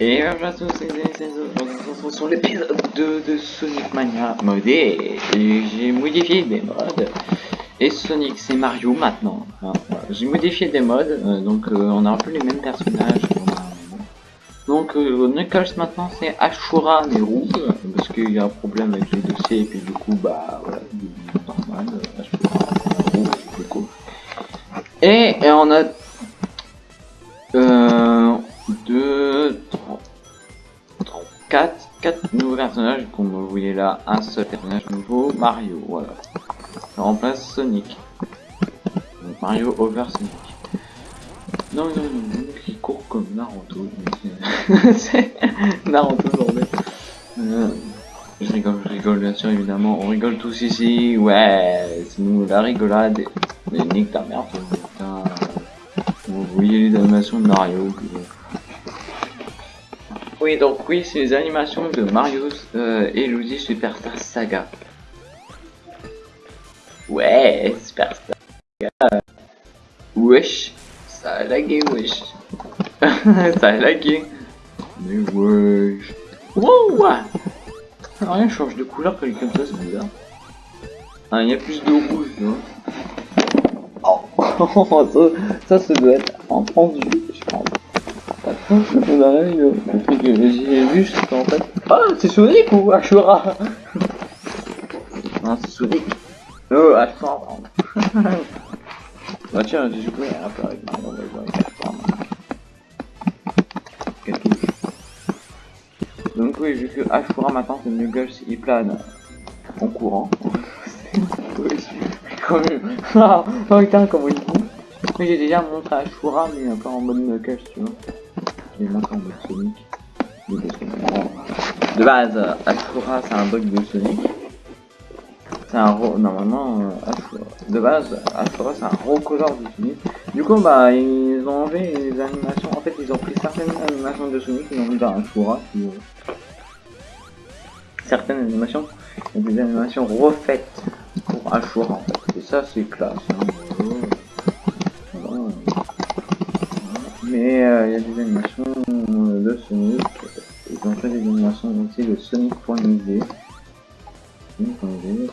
Et bonjour à tous, c'est Aujourd'hui, on se retrouve sur l'épisode 2 de Sonic Mania modé. J'ai modifié des modes. Et Sonic, c'est Mario maintenant. J'ai modifié des modes, euh, donc euh, on a un peu les mêmes personnages. Donc euh, Knuckles maintenant c'est Ashura mais rouge, parce qu'il y a un problème avec les dossiers, et puis du coup, bah voilà, normal, Ashura rouge, du coup. Et, et on a... Euh, 4, 4 nouveaux personnages, comme vous voyez là, un seul personnage nouveau, Mario, voilà. Ça remplace Sonic. Donc Mario over Sonic. Non, non, non, non, qui court comme Naruto. C'est Naruto. Euh, je rigole, je rigole, bien sûr, évidemment. On rigole tous ici. Ouais, c'est nous la rigolade. Mais nique ta putain. Vous voyez les animations de Mario. Oui, donc oui, c'est les animations de Mario euh, et Luigi Superstar Saga. Ouais, Superstar Saga. Wesh, ça a lagué, wesh. ça a lagué. Mais wesh. Wow Rien change de couleur quand il est comme ça, c'est bizarre. Ah, il y a plus de rouge, tu vois. Oh, ça, ça, ça doit être entendu, je pense. J'ai vu, fait. Ah, c'est Sonic ou Ashura? Non, c'est Sonic. Oh, Ashura, bah tiens, j'ai joué un peu avec va jouer avec. Donc oui, vu que Ashura maintenant c'est Nuggles, il plane en courant. oh putain, comment il dit? Mais j'ai déjà montré Ashura, mais peu en mode Knuckles, tu vois. De base, Ashura c'est un bug de Sonic. C'est un normalement euh. De base, Ashura c'est un recolleur de Sonic. Du coup bah ils ont enlevé les animations. En fait ils ont pris certaines animations de Sonic ils ont mis dans Ashura. Puis, euh, certaines animations, a des animations refaites pour Ashura en. Et ça c'est classe. Hein. Mais euh, il y a des animations Sonic. Ils ont fait des animations aussi de Sonic.exe. Sonic.exe.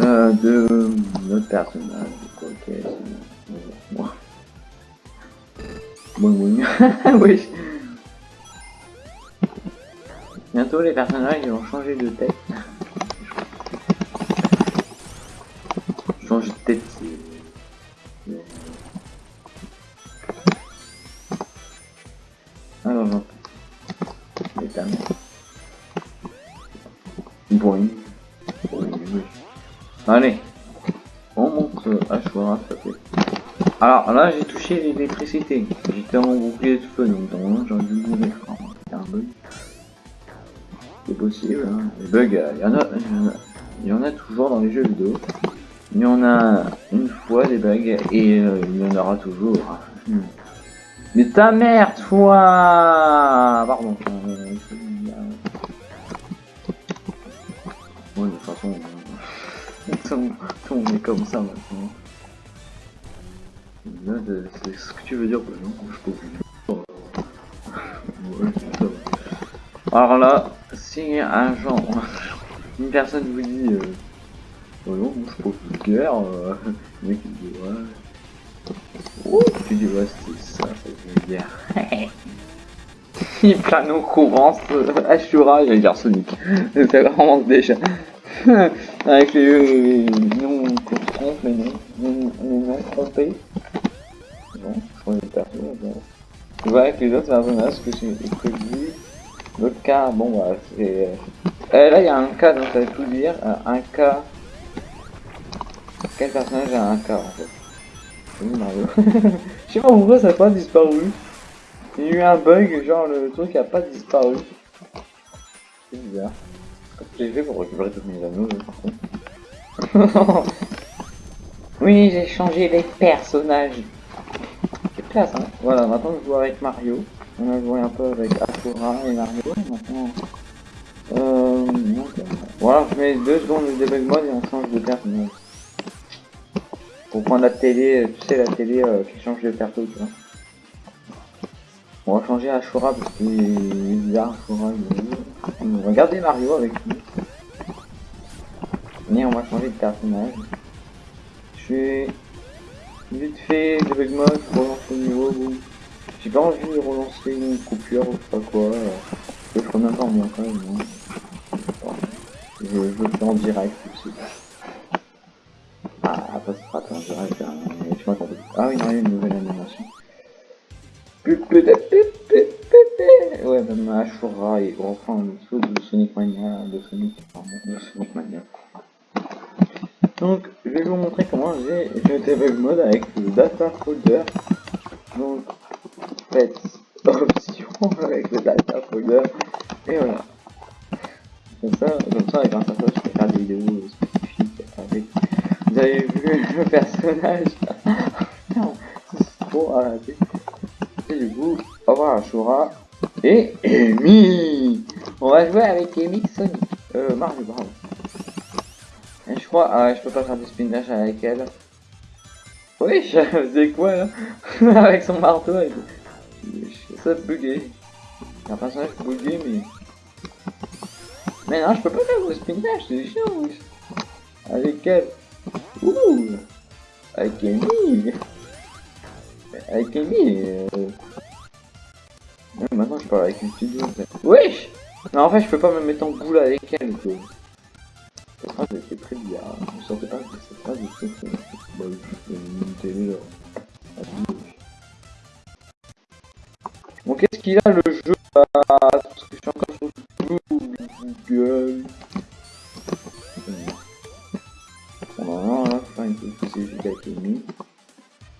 Euh, de notre personnage. Ok, c'est moi. Bon, oui. oui. Bientôt les personnages ils vont changer de tête. Allez. On monte à choix. Alors là j'ai touché l'électricité. J'étais en bouclier de feu donc normalement j'aurais dû mourir. C'est un bug. C'est possible, hein. Les bugs, il y, en a, y en a toujours dans les jeux vidéo. Il y en a une fois des bugs et euh, il y en aura toujours. Hmm. Mais ta mère, toi Pardon. Ouais, de toute façon, on est comme ça maintenant. C'est ce que tu veux dire, non Je peux plus. Alors là, si un genre, une personne vous dit, euh, oh non, je peux plus guerre, euh, le mec il dit ouais. Oh, tu dis ouais c'était ça, c'est une guerre. il plane au courant, Ashura, j'allais dire Sonic. C'est vraiment déjà. Avec les, se trompe, mais non. compris. Bon, on est perso, bon. Je vois avec les autres personnages que j'ai prévu. L'autre cas, bon bah c'est... Euh, là il y a un cas, donc ça veut tout dire. Euh, un cas... Quel personnage a un cas en fait? Mario? Je sais pas pourquoi ça n'a pas disparu. Il y a eu un bug, genre le truc a pas disparu. C'est bizarre. Fait pour récupérer tous mes anneaux, par contre. oui, j'ai changé les personnages. C'est classe, hein. Voilà, maintenant je joue avec Mario. On a joué un peu avec Ashura et Mario. Maintenant, euh, voilà, je mets deux secondes de debug mode et on change de personnage. Pour prendre la télé, tu sais, la télé euh, qui change de perso, tu vois. On va changer Ashura parce qu'il est bizarre, Ashura. Il... Regardez Mario avec lui. Mais on va changer de personnage. Je vais vite fait debug mode, relance le niveau. J'ai pas envie de relancer une coupure ou pas quoi. Je ferai même pas en quand même. Hein. Je, le fais en direct aussi. Ah, après ça sera en direct. Hein. Je crois Ah oui, il y a une nouvelle animation. Même Ashura et enfin le saut de Sonic Mania, de Sonic, de Sonic Mania. Donc, je vais vous montrer comment j'ai le debug mode avec le data folder. Donc, faites option avec le data folder. Et voilà. Comme ça, comme ça, ça, je peux faire des vidéos spécifiques avec. Vous avez vu le personnage c'est trop arrêté. Et du coup, au revoir Ashura. Et Amy On va jouer avec Amy Sonic. Euh, Mario, bravo. Et je crois, ah, je peux pas faire du spin dash avec elle. Oui, je faisais quoi là? Avec son marteau, elle... ça bugué. C'est un personnage bugué, mais... Mais non, je peux pas faire du spin dash, c'est chiant. Avec elle. Ouh Avec Amy Avec Amy, euh... maintenant je parle avec une en fait. Wesh Non, en fait, je peux pas me mettre en boule avec elle, quoi. Cette phrase était très bizarre. Je ne sentais pas que cette phrase était très bah. Bon, qu'est-ce qu'il a le jeu Parce que je suis encore sur Google.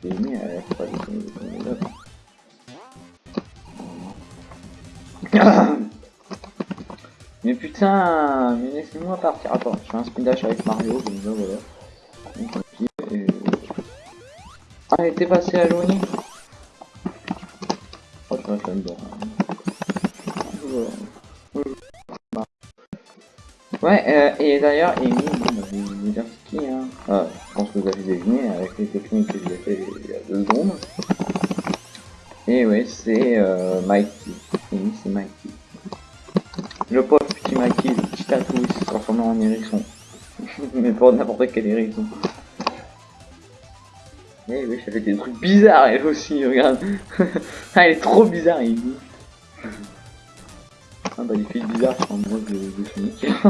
Petite a Mais putain, mais laissez-moi partir. Attends, je fais un spin dash avec Mario, comme ça, voilà. Et... Ah, elle était passée à l'ONI Oh, reste là-dedans. Ouais, euh, et d'ailleurs, Amy, bon, je vais je pense que vous avez deviné avec les techniques que j'ai fait il y a deux secondes. Et ouais, c'est euh, Mikey. Le pauvre petit Mikey, le petit tatou, il s'est transformé en hérisson. Mais pas n'importe quel hérisson. Eh oui, ça fait des trucs bizarres elle aussi, regarde. ah, elle est trop bizarre, il. Ah bah les filles bizarres sont amoureuses de, Sonic.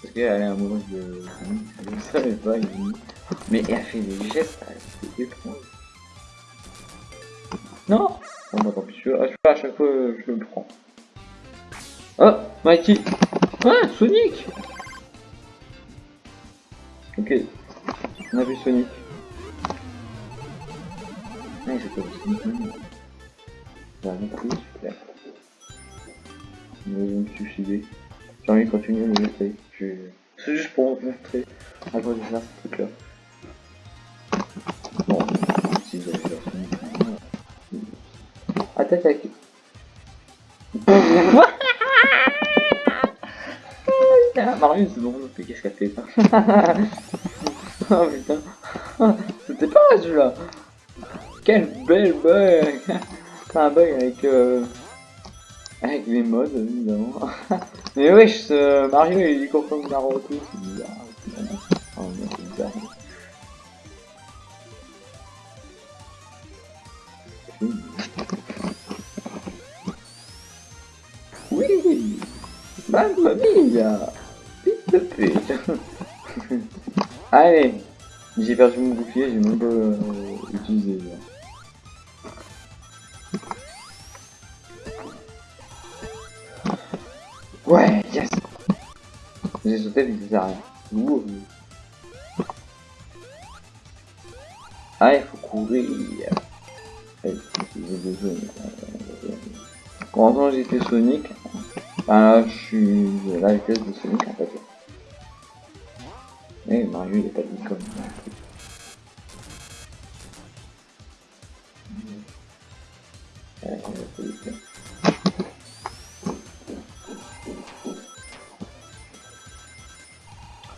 Parce qu'elle est amoureuse de Sonic, je savais pas, il. Mais elle fait des gestes, c'est. Non Bon bah tant pis, je, à chaque fois je le prends. Oh Mikey Ah Sonic Ok. On a vu Sonic. Ah j'ai pas vu Sonic. J'ai rien pris, super. Je vais me suicider. J'ai envie de continuer mais j'essaye. C'est juste pour vous montrer à quoi je faire ce truc là. Attaque. Marius, c'est bon, qu'est-ce qu'elle fait Oh putain, c'était pas celui-là. Quel bel bug un bug avec euh... avec les modes évidemment. Mais wesh, ce Mario il est comme Naruto, Allez, j'ai perdu mon bouclier, j'ai même pas euh, utilisé. Ouais, yes J'ai sauté mais ça sert à rien. Ah, il faut courir. Quand j'étais Sonic, ah je suis la vitesse de Sonic en fait. Mais Mario il est pas dit comme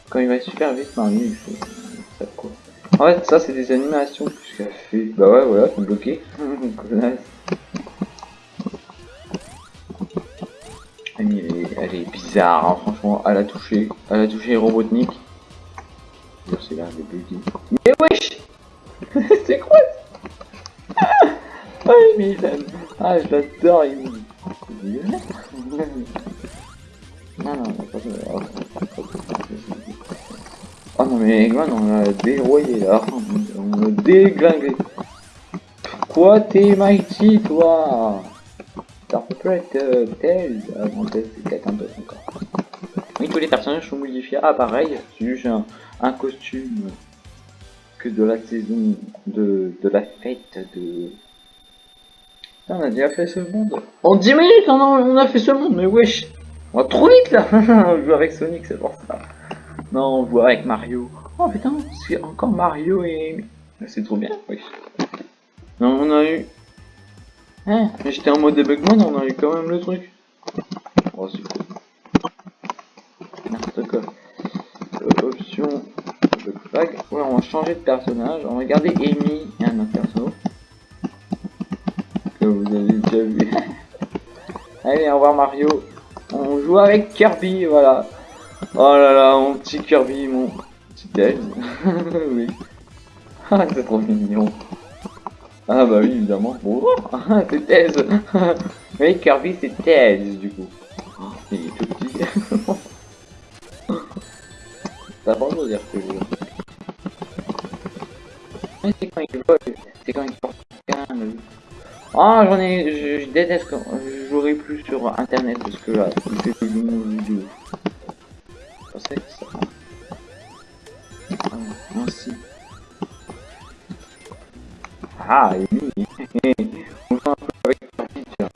Quand il va super vite, Mario il fait ça quoi. En fait, ça c'est des animations que fait. Bah ouais, voilà, c'est bloqué. Elle est, elle est bizarre, hein, franchement, à la toucher, à la toucher Robotnik. Mais wesh C'est quoi Ah, mais il. Ah, je l'adore, il Non, non, Oh non, mais Eggman, on l'a déroyé là. On l'a déglingué. Quoi, t'es mighty, toi? Être euh, tel, avant tel, c'est quelqu'un d'autre encore. Oui, tous les personnages sont modifiés. Ah, pareil, c'est juste un, un, costume que de la saison, de, de la fête de... on a déjà fait ce monde. En 10 minutes, on a, fait ce monde, mais wesh On va trop vite là On joue avec Sonic, c'est pour ça. Non, on joue avec Mario. Oh putain, c'est encore Mario et... C'est trop bien, wesh. Non, on a eu Hein j'étais en mode debugman, on a eu quand même le truc. Oh, c'est cool. N'importe quoi. On va changer de personnage. On va garder Amy et un autre perso. Que vous avez déjà vu. Allez, au revoir Mario. On joue avec Kirby, voilà. Oh là là, mon petit Kirby, mon petit Tails. oui. Ah, c'est trop mignon. Ah bah oui, évidemment. Bonjour, c'est Thèse. oui, Kirby, c'est Thèse, du coup. Oh, il est tout petit. De dire que Ah, j'en ai. Je, déteste quand. Je jouerai plus sur internet parce que là, fait que du monde vidéo. Ah. Ah, On un peu avec la picture.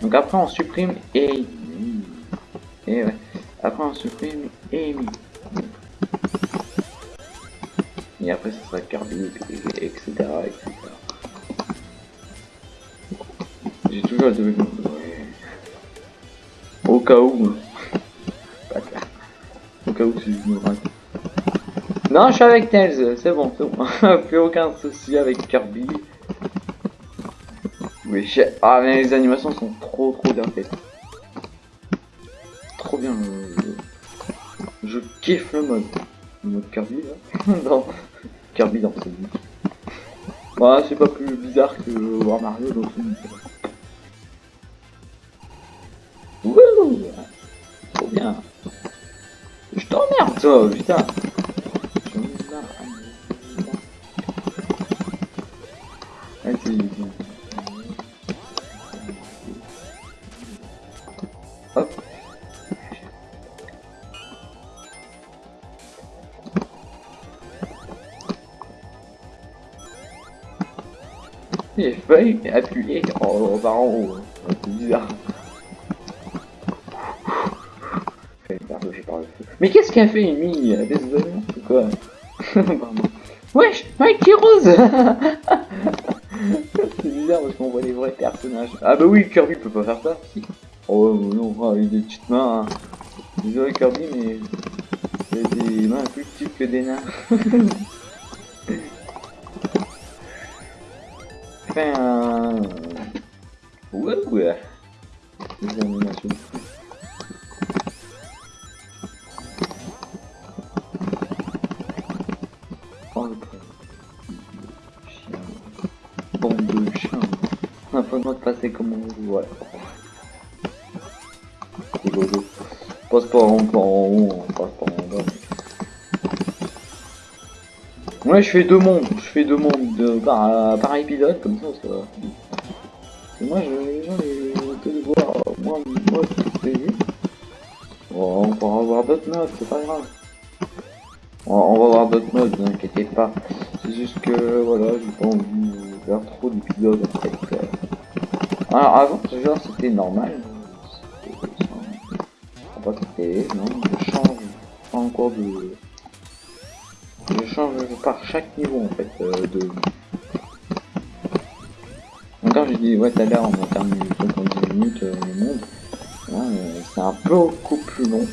Donc après on supprime Amy. Et ouais. Après on supprime. Et etc. etc. J'ai toujours double ouais. Au cas où. Au cas où si je me rate. Non, je suis avec Tails, c'est bon, c'est bon. Plus aucun souci avec Kirby. Oui, ah mais les animations sont trop trop bien faites. Trop bien. Je, kiffe le mode. Le mode Kirby là. dans... Kirby dans ce jeu. Voilà, c'est pas plus bizarre que voir Mario dans ce jeu. Wouh Trop bien. Je t'emmerde toi, putain. J'ai failli appuyer en, en en haut. C'est bizarre. Mais qu'est-ce qu'a fait Amy Désolé, c'est quoi Wesh, Mikey Rose C'est bizarre parce qu'on voit les vrais personnages. Ah bah oui, Kirby peut pas faire ça. Oh non, oh, il a des petites mains. Hein. Désolé Kirby, mais il a des mains plus petites que des nains. Fais un... Ouais, ouais. Bande de passer comme on veut, voilà. par Ouais, je fais deux mondes, je fais deux mondes de, par, par épisode, comme ça, ça va. Moi, je, ils veulent voir, moi, moi, c'est vu. Bon, on pourra avoir d'autres modes, c'est pas grave. On, va avoir d'autres modes, ne inquiétez pas. C'est juste que, voilà, j'ai pas envie de faire trop d'épisodes, en. Alors, avant, ce genre, c'était normal. C'était pas c'était, non, je change, pas encore de... Je par chaque niveau, en fait, euh, de... Encore, j'ai dit, ouais, tout à on a terminé 70 minutes, euh, le monde. C'est un peu beaucoup plus long.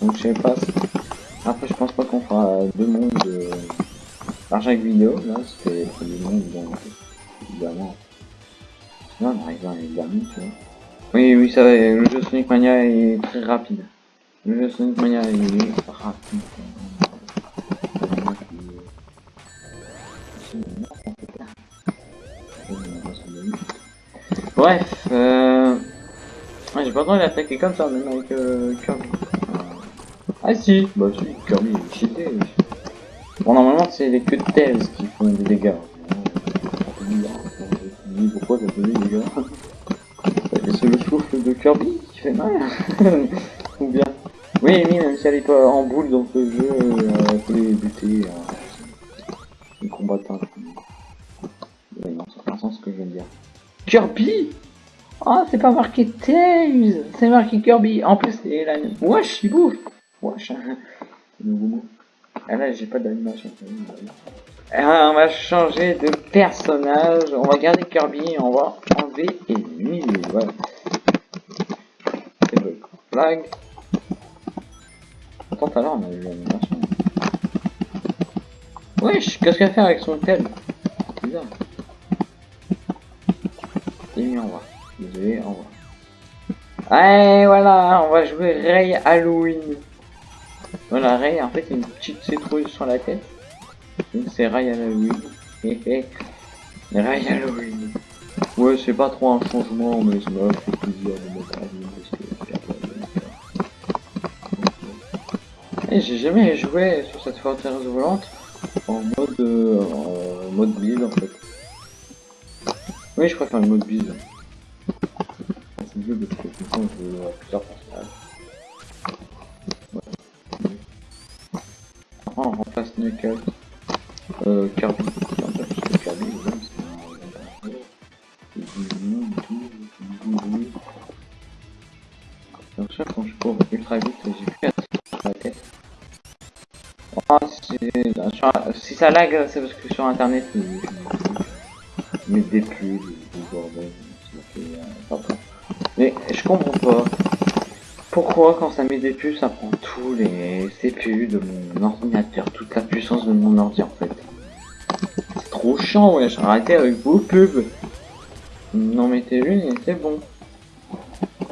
Donc, je sais pas. Après, je pense pas qu'on fera deux mondes euh, par chaque vidéo. Là, c'était deux mondes, donc, évidemment. Sinon, on arrive à les derniers. Oui, oui, ça va, le jeu Sonic Mania est très rapide. Le jeu Sonic Mania est rapide. Bref, euh... j'ai pas besoin d'attaquer comme ça, même avec euh, Kirby. Ah si, bah si, Kirby est cheaté. Bon, normalement, c'est les queues de Tails qui font des dégâts. Pourquoi ça fait des dégâts? C'est le souffle de Kirby qui fait mal. Ou bien. Oui, oui, même si elle est pas en boule dans ce jeu, elle peut les buter. Euh, les combattants. Kirby Oh, c'est pas marqué Tails C'est marqué Kirby. En plus, c'est la... Wesh, il bouffe Wesh. Ah là, j'ai pas d'animation. Ah, on va changer de personnage. On va garder Kirby et on va enlever Amy. Voilà. C'est le flag. Attends, tout à l'heure, on a eu l'animation. Wesh, qu'est-ce qu'elle fait avec son tel? Bizarre. Et mis en bas. Désolé, au revoir. Allez, voilà, on va jouer Ray Halloween. Voilà, Ray, en fait, il a une petite citrouille sur la tête. Donc c'est Ray Halloween. Hé hé. Ray Halloween. Ouais, c'est pas trop un changement, mais ça m'a fait plaisir de mettre que Et j'ai jamais joué sur cette forteresse volante en mode euh, en mode build en fait. Oui, je préfère le mode build. C'est mieux parce que le temps je plusieurs personnages. On remplace Knuckles. Euh, Kirby. Donc ça, quand je cours ultra vite, j'ai plus à la tête. Oh, si ça lag, c'est parce que sur internet, je mets des pubs, je comprends pas. Pourquoi quand ça met des pubs, ça prend tous les CPU de mon ordinateur, toute la puissance de mon ordi en fait. C'est trop chiant, ouais, arrêtez avec vos pubs. Non mettez une et c'est bon.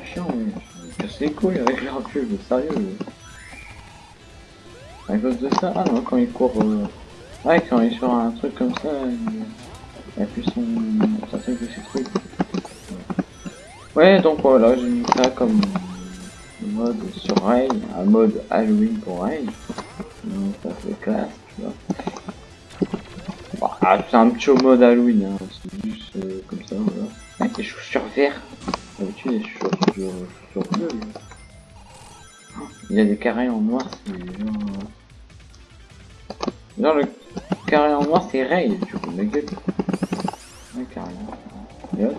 Chiant, ouais. Je les couilles avec leurs pubs, sérieux. À cause de ça, ah non, quand il court... Euh... Ouais, quand il est sur un truc comme ça, il, a plus son... ça fait que trucs. Ouais, donc voilà, j'ai mis ça comme mode sur Ray, un mode Halloween pour Ray. Donc ça fait classe, tu vois. Bah, c'est un petit mode Halloween, hein. c'est juste euh, comme ça, voilà. Avec des chaussures vertes. D'habitude, les chaussures, chaussures bleues. Il y a des carrés en noir, c'est genre... Le carré en noir c'est Ray, du coup, ma gueule. Carré en noir.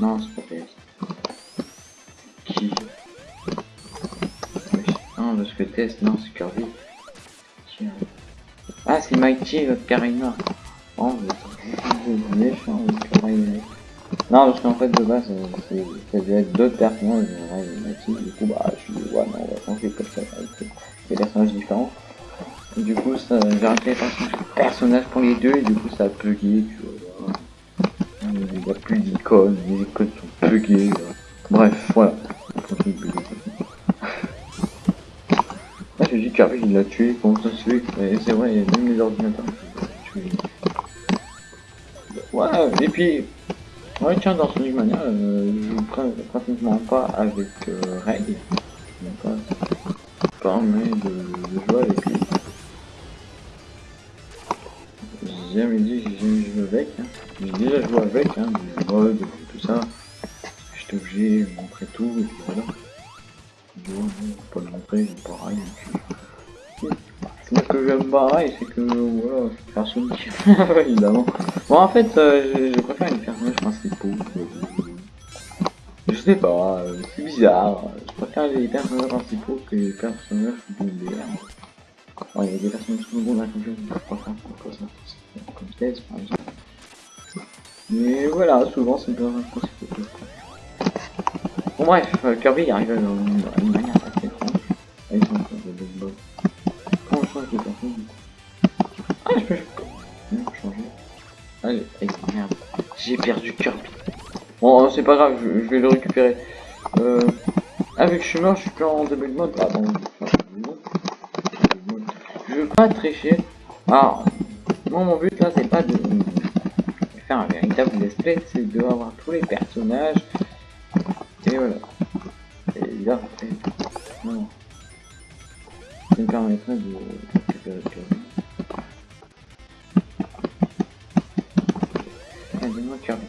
Non, c'est pas. C'est qui Non, parce que Thèse, non, c'est Kirby. Ah, c'est Mighty, votre noir. Oh, méchant, Non, parce qu'en fait, de base, ça devait être d'autres personnages, Mighty. Du coup, bah, je suis ouais, non, on va changer comme ça. des personnages différents. Du coup, ça, j'ai arrêté les personnages pour les deux et du coup, ça a bugué. Plus d'icônes, les icônes sont buggées. Bref, voilà. Là, j'ai dit qu'Harry il l'a tué, comment ça se fait C'est vrai, il a même les ordinateurs. Ouais, et puis, ouais, tiens, dans Sonic Mania, euh, je joue pr- pratiquement pas avec euh, Ray. Pas permet de, de jouer avec lui. J'ai jamais dit j'ai joué avec. Hein. J'ai déjà joué avec, hein, du mode, tout ça. J'étais obligé de montrer tout, et puis voilà. Bon, pas le montrer, pareil. Ce que j'aime pareil, c'est que, voilà, faire Sonic, évidemment. Bon, en fait, euh, je, je préfère les personnages principaux. Je sais pas, euh, c'est bizarre. Je préfère les personnages principaux que les personnages secondaires. Il y a des personnages secondaires comme je je préfère comme ça. Comme Tess, par exemple. Mais voilà, souvent c'est je préfère. Bon, bref, euh, Kirby arrive à à une manière je Ah, je peux changer. Allez, merde. J'ai perdu Kirby. Bon, c'est pas grave, je, vais le récupérer. Euh... Ah, vu que je suis mort, je suis plus en mode. Ah, bon, je veux pas tricher. Alors, moi, mon but là, c'est pas de faire un véritable play, c'est de avoir tous les personnages. Et voilà. Et là, après, non. Ça me permettrait de récupérer Kirby. Ah, Kirby.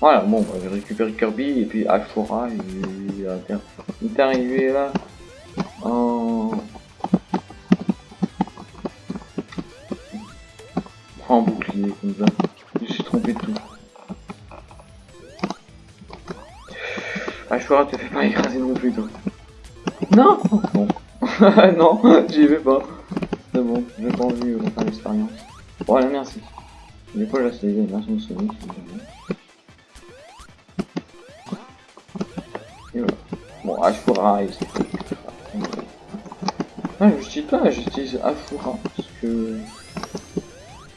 Voilà, bon, bah, j'ai Kirby et puis Ashura, il, a- il est arrivé là en... en bouclier comme ça. Je de tout. Ashura, te fais pas écraser non plus, toi. Non Non. non, j'y vais pas. C'est bon, j'ai pas envie de refaire l'expérience. Voilà, merci. Du coup, là, c'est une version de Sonic. Et voilà. Bon, Ashura, il s'est fait. Ah, j'utilise pas, j'utilise Ashura, parce que...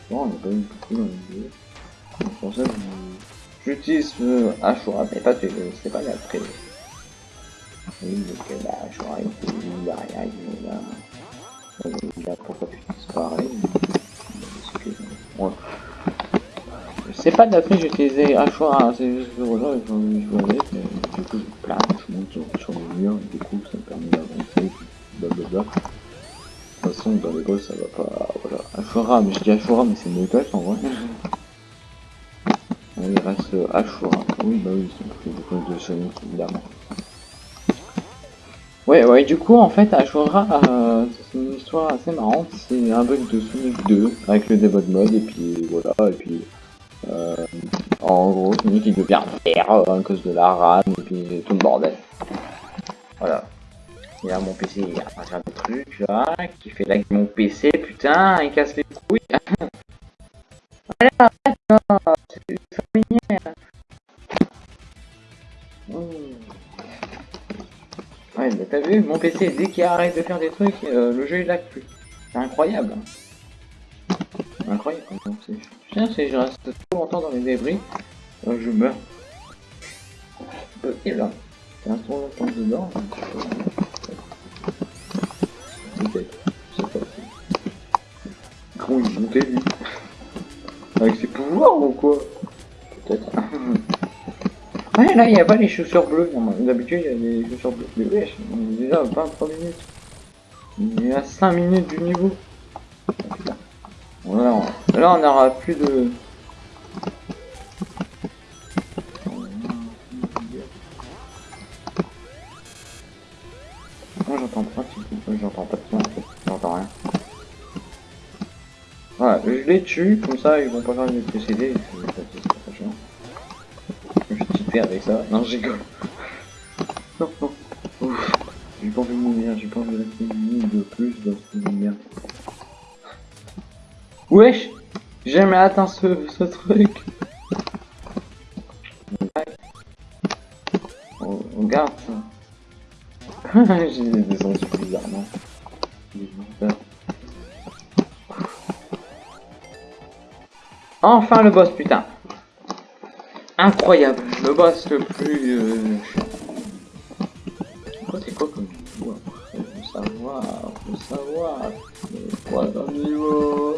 Bon, on a pas eu beaucoup je- j'utilise euh, Ashura, mais pas que c'est pas l'après. Oui, donc bah, Ashura, il était derrière, il est là. Il a pourquoi tu pareil. Parce que, ouais. C'est pas d'après j'ai utilisé Ashura, c'est juste que voilà, de jouer avec, du coup je plane, je monte sur, sur le mur, et du coup ça me permet d'avancer, blablabla. De toute façon, dans les gosses, ça va pas. Voilà. Ashura, mais je dis Ashura, mais c'est Knuckles en vrai. Ashura. Oui, bah oui, c'est beaucoup de Sonic, évidemment. Ouais, ouais, du coup, en fait, Ashura, euh, c'est une histoire assez marrante. C'est un bug de Sonic 2 avec le debug mode, et puis voilà, et puis. Euh, en gros, Sonic il devient vert euh, à cause de la RAM, et puis tout le bordel. Voilà. Et là, mon PC, il va faire des trucs, là, qui fait lag mon PC, putain, il casse les mon PC, dès qu'il arrête de faire des trucs, euh, le jeu il lag plus. C'est incroyable. Incroyable. Putain, si je reste trop longtemps dans les débris, euh, je meurs. C'est possible, hein. Je reste trop longtemps dedans. Là, il n'y a pas les chaussures bleues. D'habitude, il y a les chaussures bleues. Mais wesh, on est déjà à 23 minutes. Il est à 5 minutes du niveau. Voilà, on- là, on n'aura plus de... Moi j'entends pas, j'entends pas de j'entends rien. Voilà, je les tue, comme ça ils vont pas faire les précéder, Cheater avec ça, non rigole. Non, non, j'ai pas envie de mourir, j'ai pas envie de rester une minute de plus dans cette lumière. Wesh J'ai jamais atteint ce, ce truc On, on garde ça. J'ai descendu bizarrement. Bizarre. Enfin le boss, putain. Incroyable, me basse le plus... Euh... C'est quoi comme niveau hein Faut savoir, faut savoir. Quoi comme niveau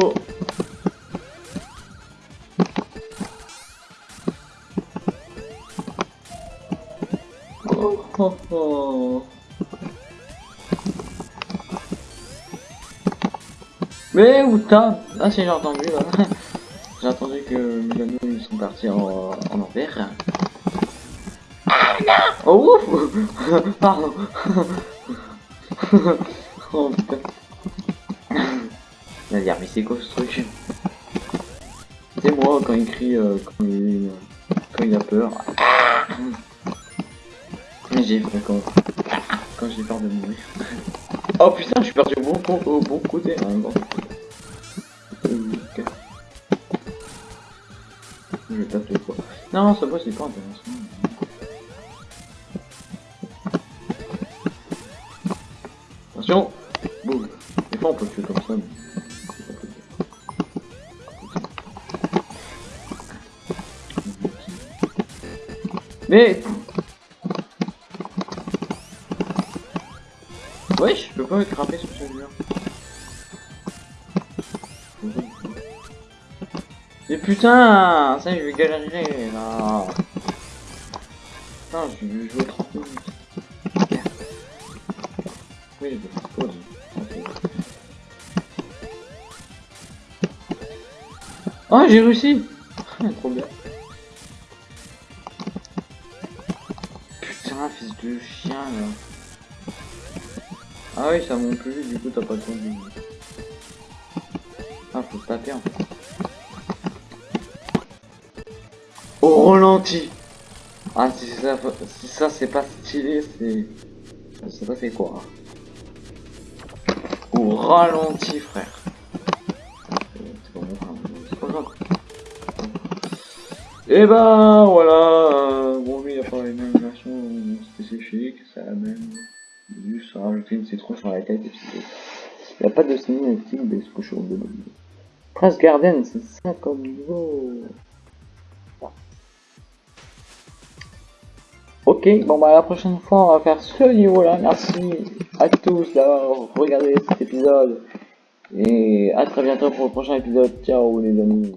oh. Oh, oh, oh. Mais où t'as? Ah, c'est j'ai entendu là que Milano ils sont partis en, en envers. Oh ouf Pardon Oh putain Il va dire mais c'est quoi ce truc? C'est moi quand il crie euh, quand, il, quand il a peur. J'ai fait quand, quand j'ai peur de mourir. Oh putain je suis parti au bon, au bon côté. Hein, bon. Non, ça boss c'est pas intéressant. Attention Boum Des fois on peut tuer comme ça. Mais... Wesh, je peux pas grimper sur ce putain Ça je vais galérer là Putain, je vais jouer 30 minutes. Oui, je vais pause. Oh, j'ai réussi Trop bien. Putain, fils de chien là. Ah oui, ça monte plus vite, du coup t'as pas de... Ah, faut taper en fait. Au ralenti Ah, si ça, si ça c'est pas stylé, c'est... Je sais pas c'est quoi. Au ralenti, frère. Et ben voilà, bon lui il a pas une animation spécifique, ça amène juste rajouter une citron sur la tête et puis il n'y a pas de cinématique des couches de Prince Garden, c'est ça comme niveau. Ok, bon bah la prochaine fois on va faire ce niveau là. Merci à tous d'avoir regardé cet épisode. Et à très bientôt pour le prochain épisode. Ciao les amis.